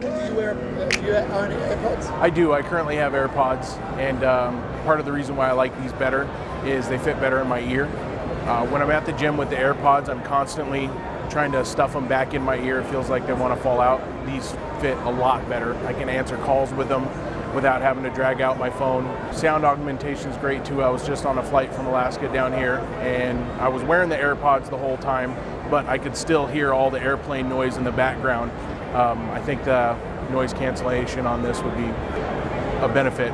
Do you wear, uh, do you own AirPods? I do. I currently have AirPods, and um, part of the reason why I like these better is they fit better in my ear. Uh, when I'm at the gym with the AirPods, I'm constantly trying to stuff them back in my ear. It feels like they want to fall out. These fit a lot better. I can answer calls with them without having to drag out my phone. Sound augmentation is great too. I was just on a flight from Alaska down here, and I was wearing the AirPods the whole time, but I could still hear all the airplane noise in the background um, I think the noise cancellation on this would be a benefit.